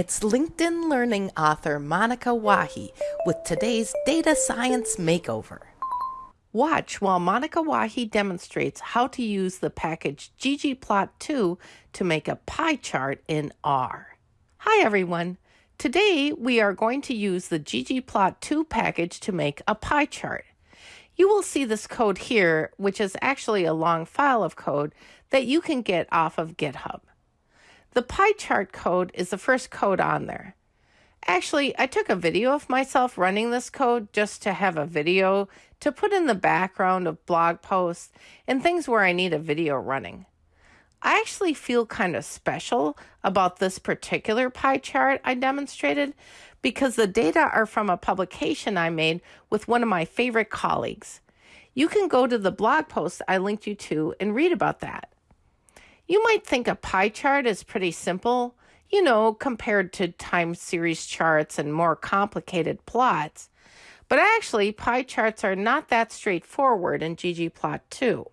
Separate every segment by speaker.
Speaker 1: It's LinkedIn Learning author Monica Wahi with today's Data Science Makeover. Watch while Monica Wahi demonstrates how to use the package ggplot2 to make a pie chart in R. Hi everyone. Today we are going to use the ggplot2 package to make a pie chart. You will see this code here, which is actually a long file of code that you can get off of GitHub. The pie chart code is the first code on there. Actually, I took a video of myself running this code just to have a video to put in the background of blog posts and things where I need a video running. I actually feel kind of special about this particular pie chart I demonstrated because the data are from a publication I made with one of my favorite colleagues. You can go to the blog post I linked you to and read about that. You might think a pie chart is pretty simple, you know, compared to time series charts and more complicated plots. But actually, pie charts are not that straightforward in ggplot2.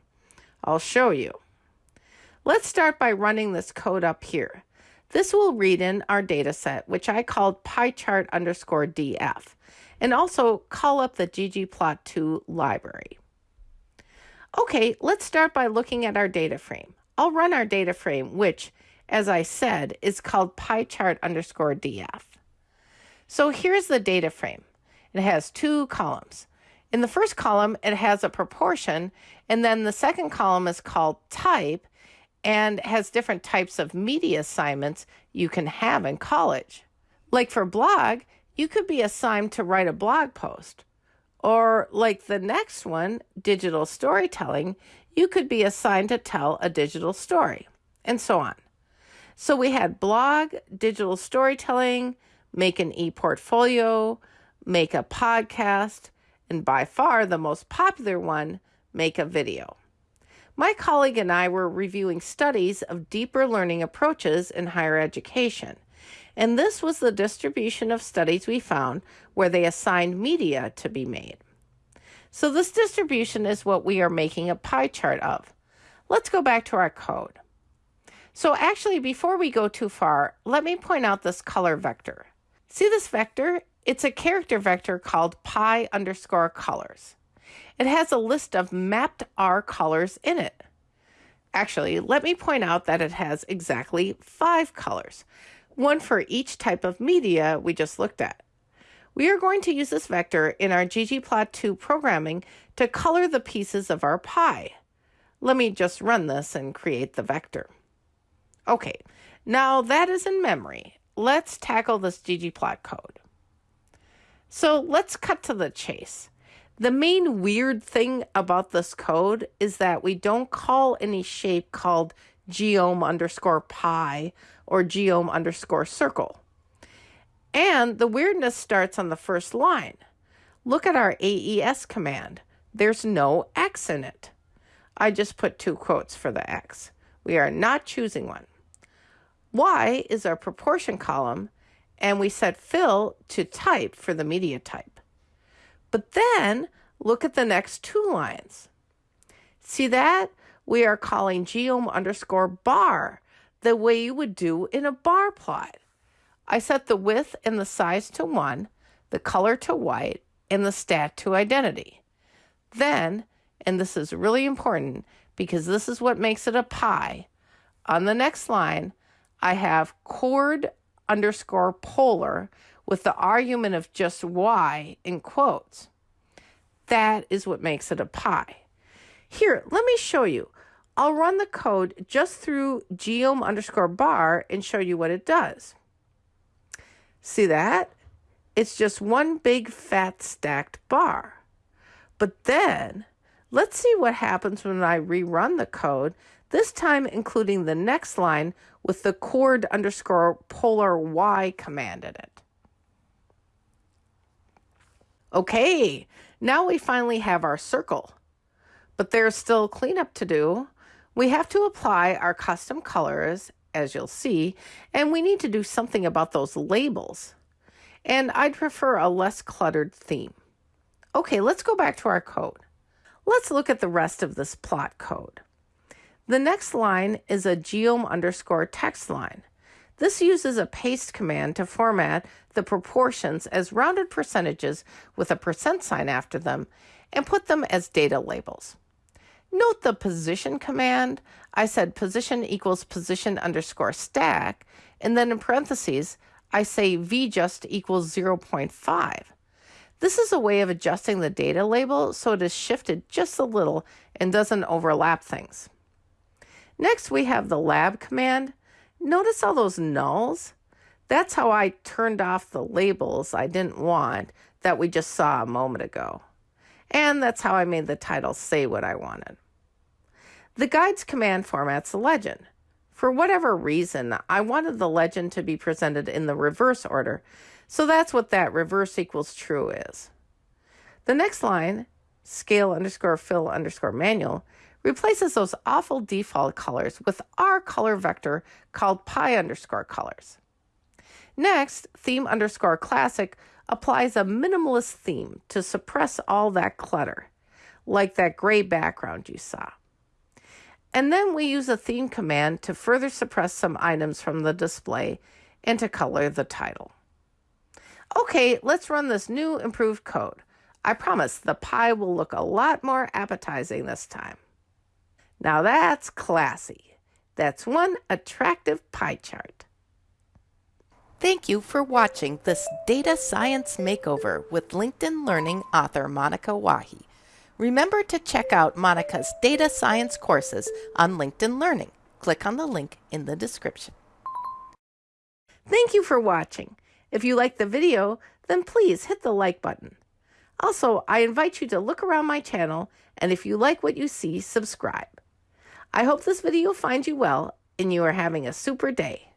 Speaker 1: I'll show you. Let's start by running this code up here. This will read in our data set, which I called pie-chart underscore df, and also call up the ggplot2 library. Okay, let's start by looking at our data frame. I'll run our data frame, which, as I said, is called pie-chart underscore df. So here's the data frame. It has two columns. In the first column, it has a proportion, and then the second column is called type and has different types of media assignments you can have in college. Like for blog, you could be assigned to write a blog post. Or like the next one, digital storytelling, you could be assigned to tell a digital story, and so on. So we had blog, digital storytelling, make an e-portfolio, make a podcast, and by far the most popular one, make a video. My colleague and I were reviewing studies of deeper learning approaches in higher education, and this was the distribution of studies we found where they assigned media to be made. So this distribution is what we are making a pie chart of. Let's go back to our code. So actually, before we go too far, let me point out this color vector. See this vector? It's a character vector called pie underscore colors. It has a list of mapped R colors in it. Actually, let me point out that it has exactly five colors, one for each type of media we just looked at. We are going to use this vector in our ggplot2 programming to color the pieces of our pie. Let me just run this and create the vector. Okay, now that is in memory. Let's tackle this ggplot code. So let's cut to the chase. The main weird thing about this code is that we don't call any shape called geom underscore pie or geom underscore circle. And the weirdness starts on the first line. Look at our AES command. There's no X in it. I just put two quotes for the X. We are not choosing one. Y is our proportion column, and we set fill to type for the media type. But then look at the next two lines. See that? We are calling geom underscore bar the way you would do in a bar plot. I set the width and the size to 1, the color to white, and the stat to identity. Then, and this is really important because this is what makes it a pie, on the next line, I have coord underscore polar with the argument of just y in quotes. That is what makes it a pie. Here, let me show you. I'll run the code just through geom underscore bar and show you what it does. See that? It's just one big fat stacked bar. But then, let's see what happens when I rerun the code, this time including the next line with the coord underscore polar y command in it. Okay, now we finally have our circle. But there's still cleanup to do. We have to apply our custom colors as you'll see, and we need to do something about those labels. And I'd prefer a less cluttered theme. Okay, let's go back to our code. Let's look at the rest of this plot code. The next line is a geom underscore text line. This uses a paste command to format the proportions as rounded percentages with a percent sign after them and put them as data labels. Note the position command. I said position equals position underscore stack, and then in parentheses, I say vjust equals 0.5. This is a way of adjusting the data label so it is shifted just a little and doesn't overlap things. Next, we have the lab command. Notice all those nulls? That's how I turned off the labels I didn't want that we just saw a moment ago. And that's how I made the title say what I wanted. The guides command formats the legend. For whatever reason, I wanted the legend to be presented in the reverse order, so that's what that reverse equals true is. The next line, scale underscore fill underscore manual, replaces those awful default colors with our color vector called pie underscore colors. Next, theme underscore classic applies a minimalist theme to suppress all that clutter, like that gray background you saw. And then we use a theme command to further suppress some items from the display and to color the title. Okay, let's run this new improved code. I promise the pie will look a lot more appetizing this time. Now that's classy. That's one attractive pie chart. Thank you for watching this Data Science Makeover with LinkedIn Learning author Monica Wahi. Remember to check out Monica's data science courses on LinkedIn Learning. Click on the link in the description. Thank you for watching. If you liked the video, then please hit the like button. Also, I invite you to look around my channel and if you like what you see, subscribe. I hope this video finds you well and you are having a super day.